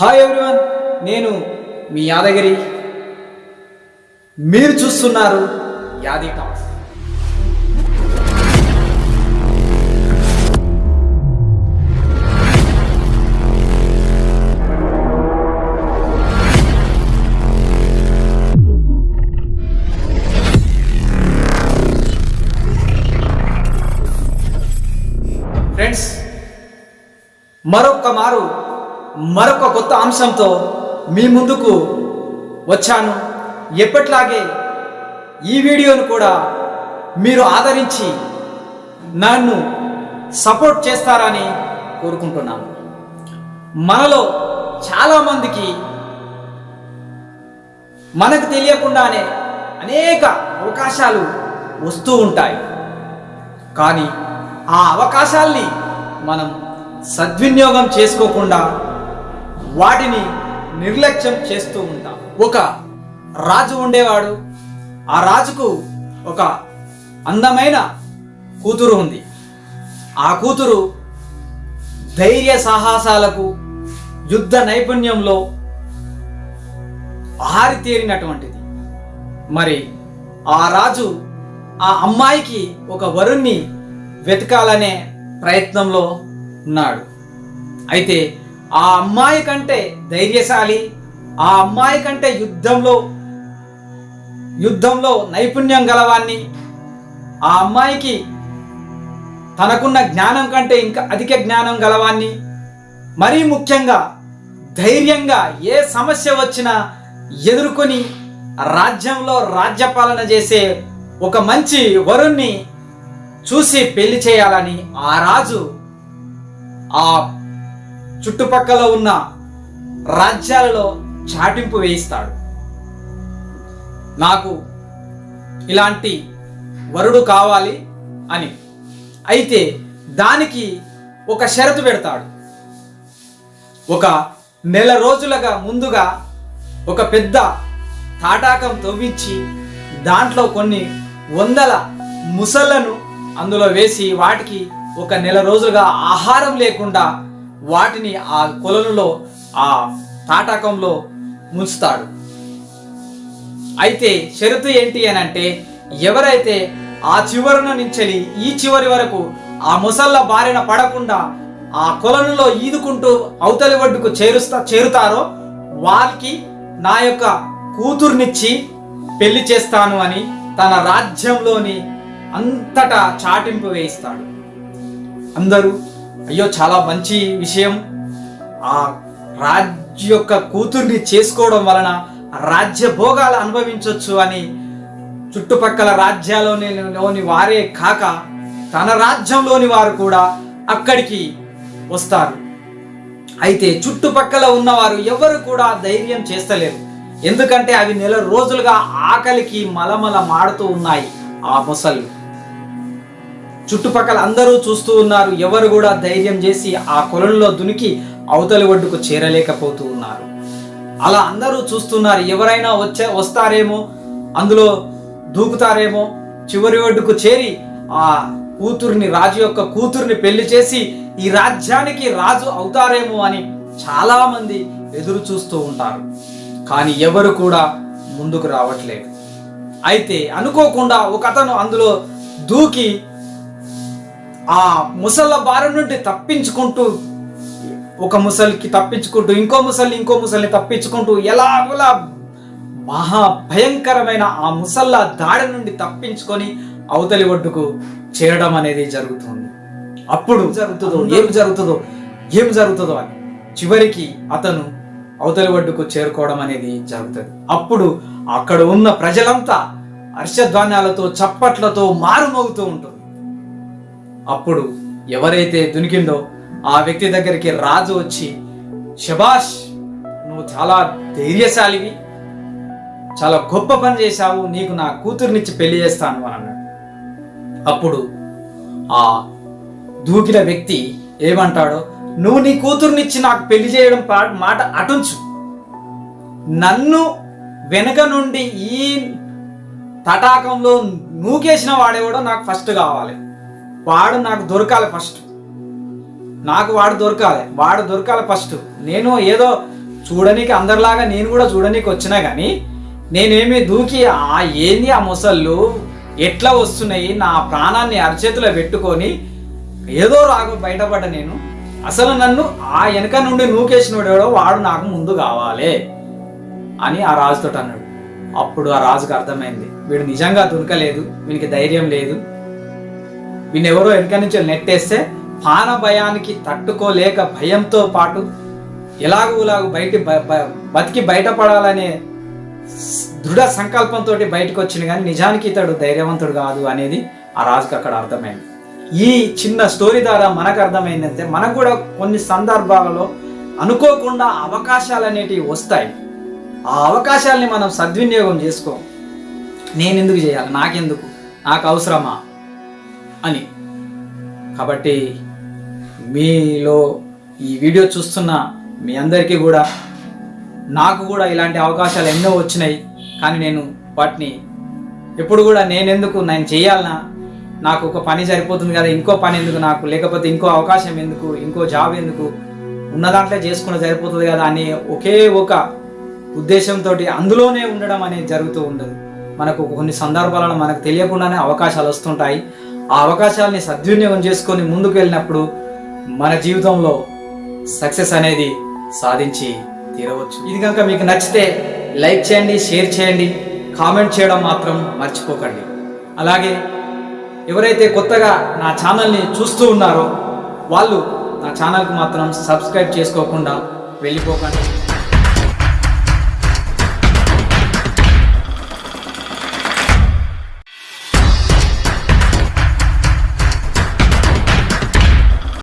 Hi everyone నేను మీ యాదగిరి. మీరు చూస్తున్నారు యాది టాక్స్. ఫ్రెండ్స్ మరొక్క మారు మరొక కొత్త అంశంతో మీ ముందుకు వచ్చాను. ఎప్పట్లాగే ఈ వీడియోను కూడా మీరు ఆదరించి నన్ను సపోర్ట్ చేస్తారని కోరుకుంటున్నాను. మనలో చాలామందికి మనకు తెలియకుండానే అనేక అవకాశాలు వస్తూ ఉంటాయి. కానీ ఆ అవకాశాల్ని మనం సద్వినియోగం చేసుకోకుండా వాటిని నిర్లక్ష్యం చేస్తూ ఉంటాం. ఒక రాజు ఉండేవాడు. ఆ రాజుకు ఒక అందమైన కూతురు ఉంది. ఆ కూతురు ధైర్య సాహసాలకు యుద్ధ నైపుణ్యంలో ఆరితేరినటువంటిది. మరి ఆ రాజు ఆ అమ్మాయికి ఒక వరుణ్ణి వెతకాలనే ప్రయత్నంలో ఉన్నాడు. అయితే ఆ అమ్మాయి కంటే ధైర్యశాలి ఆ అమ్మాయి కంటే యుద్ధంలో యుద్ధంలో నైపుణ్యం గలవాన్ని ఆ అమ్మాయికి తనకున్న జ్ఞానం కంటే ఇంకా అధిక జ్ఞానం గలవాన్ని మరీ ముఖ్యంగా ధైర్యంగా ఏ సమస్య వచ్చినా ఎదుర్కొని రాజ్యంలో రాజ్యపాలన చేసే ఒక మంచి వరుణ్ణి చూసి పెళ్ళి చేయాలని ఆ రాజు ఆ చుట్టుపక్కల ఉన్న రాజ్యాలలో చాటింపు వేయిస్తాడు. నాకు ఇలాంటి వరుడు కావాలి అని. అయితే దానికి ఒక షరతు పెడతాడు. ఒక నెల రోజులుగా ముందుగా ఒక పెద్ద తాటాకం తవ్వించి దాంట్లో కొన్ని వందల ముసళ్ళను అందులో వేసి వాటికి ఒక నెల రోజులుగా ఆహారం లేకుండా వాటిని ఆ కొలనులో ఆ తాటకంలో ముంచుతాడు. అయితే షరతు ఏంటి అని అంటే ఎవరైతే ఆ చివరన నుంచి ఈ చివరి వరకు ఆ ముసళ్ళ బారిన పడకుండా ఆ కొలనులో ఈదుకుంటూ అవతలి ఒడ్డుకు చేరుస్తా చేరుతారో వారికి నా యొక్క కూతుర్నిచ్చి పెళ్ళి చేస్తాను అని తన రాజ్యంలోని అంతటా చాటింపు వేయిస్తాడు. అందరూ అయ్యో చాలా మంచి విషయం. ఆ రాజ్య యొక్క కూతుర్ని చేసుకోవడం వలన రాజ్య భోగాలు అనుభవించవచ్చు అని చుట్టుపక్కల రాజ్యాలలోని లోని వారే కాక తన రాజ్యంలోని వారు కూడా అక్కడికి వస్తారు. అయితే చుట్టుపక్కల ఉన్నవారు ఎవరు కూడా ధైర్యం చేస్తలేరు. ఎందుకంటే అవి నెల రోజులుగా ఆకలికి మలమల మాడుతూ ఉన్నాయి ఆ మొసళ్ళు. చుట్టుపక్కల అందరూ చూస్తూ ఉన్నారు. ఎవరు కూడా ధైర్యం చేసి ఆ కొలంలో దునికి అవతలి ఒడ్డుకు చేరలేకపోతూ ఉన్నారు. అలా అందరూ చూస్తున్నారు. ఎవరైనా వచ్చే వస్తారేమో అందులో దూకుతారేమో చివరి ఒడ్డుకు చేరి ఆ కూతుర్ని రాజు యొక్క కూతుర్ని పెళ్ళి చేసి ఈ రాజ్యానికి రాజు అవుతారేమో అని చాలామంది ఎదురు చూస్తూ ఉంటారు. కానీ ఎవరు కూడా ముందుకు రావట్లేదు. అయితే అనుకోకుండా ఒక అతను అందులో దూకి ఆ ముసళ్ళ బారి నుండి తప్పించుకుంటూ ఒక ముసలికి తప్పించుకుంటూ ఇంకో ముసలి ఇంకో ముసలిని తప్పించుకుంటూ ఎలాగోలా మహా భయంకరమైన ఆ ముసళ్ళ దాడి నుండి తప్పించుకొని అవతలి ఒడ్డుకు చేరడం అనేది జరుగుతుంది. అప్పుడు జరుగుతుందో? ఏం జరుగుతుందో? ఏం జరుగుతుందో అని. చివరికి అతను అవతలి ఒడ్డుకు చేరుకోవడం అనేది జరుగుతుంది. అప్పుడు అక్కడ ఉన్న ప్రజలంతా హర్షధ్వానాలతో చప్పట్లతో మారుమోగుతూ ఉంటుంది అప్పుడు ఎవరైతే దునికిందో ఆ వ్యక్తి దగ్గరికి రాజు వచ్చి శబాష్ నువ్వు చాలా ధైర్యశాలివి చాలా గొప్ప పని చేశావు నీకు నా కూతుర్నిచ్చి పెళ్ళి చేస్తాను అని అన్నాడు. అప్పుడు ఆ దూకిన వ్యక్తి ఏమంటాడో నువ్వు నీ కూతుర్నిచ్చి నాకు పెళ్ళి చేయడం మాట అటుంచు. నన్ను వెనక నుండి ఈ తటాకంలో నూకేసిన వాడేవాడో నాకు ఫస్ట్ కావాలి. వాడు నాకు దొరకాలి ఫస్ట్ నాకు వాడు దొరకాలి. వాడు దొరకాలి ఫస్ట్ నేను ఏదో చూడనీకి అందరిలాగా నేను కూడా చూడనీకి వచ్చినా కానీ నేనేమి దూకి ఆ ఏంది ఆ మొసళ్ళు? ఎట్లా వస్తున్నాయి? నా ప్రాణాన్ని అరచేతిలో పెట్టుకొని ఏదో రాగు బయటపడ్డ నేను. అసలు నన్ను ఆ వెనక నుండి నూకేసినోడెవడో వాడు నాకు ముందు కావాలి అని ఆ రాజుతో అన్నాడు. అప్పుడు ఆ రాజుకు అర్థమైంది. వీడు నిజంగా దొరకలేదు. వీనికి ధైర్యం లేదు. వీళ్ళెవరో వెనక నుంచి నెట్టేస్తే పాన భయానికి తట్టుకోలేక భయంతో పాటు ఎలాగోలాగ బయట బతికి బయటపడాలనే దృఢ సంకల్పంతో బయటకు వచ్చింది. కానీ నిజానికి ఇతడు ధైర్యవంతుడు కాదు అనేది ఆ రాజుకు అక్కడ అర్థమైంది. ఈ చిన్న స్టోరీ ద్వారా మనకు అర్థమైందంటే మనకు కూడా కొన్ని సందర్భాలలో అనుకోకుండా అవకాశాలు అనేటివి వస్తాయి. ఆ అవకాశాలని మనం సద్వినియోగం చేసుకో. నేను ఎందుకు చేయాలి? నాకెందుకు? నాకు అవసరమా? అని. కాబట్టి మీలో ఈ వీడియో చూస్తున్న మీ అందరికీ కూడా నాకు కూడా ఇలాంటి అవకాశాలు ఎన్నో వచ్చినాయి. కానీ నేను వాటిని ఎప్పుడు కూడా నేనెందుకు నేను చేయాలనా? నాకు ఒక పని సరిపోతుంది కదా ఇంకో పని ఎందుకు నాకు? లేకపోతే ఇంకో అవకాశం ఎందుకు? ఇంకో జాబ్ ఎందుకు? ఉన్న దాంట్లో చేసుకున్న సరిపోతుంది కదా అని ఒకే ఒక ఉద్దేశంతో అందులోనే ఉండడం అనేది జరుగుతూ ఉండదు. మనకు కొన్ని సందర్భాలలో మనకు తెలియకుండానే అవకాశాలు వస్తుంటాయి. ఆ అవకాశాలని సద్వినియోగం చేసుకొని ముందుకు వెళ్ళినప్పుడు మన జీవితంలో సక్సెస్ అనేది సాధించి తీరవచ్చు. ఇది కనుక మీకు నచ్చితే లైక్ చేయండి షేర్ చేయండి కామెంట్ చేయడం మాత్రం మర్చిపోకండి. అలాగే ఎవరైతే కొత్తగా నా ఛానల్ని చూస్తూ ఉన్నారో వాళ్ళు నా ఛానల్కి మాత్రం సబ్స్క్రైబ్ చేసుకోకుండా వెళ్ళిపోకండి.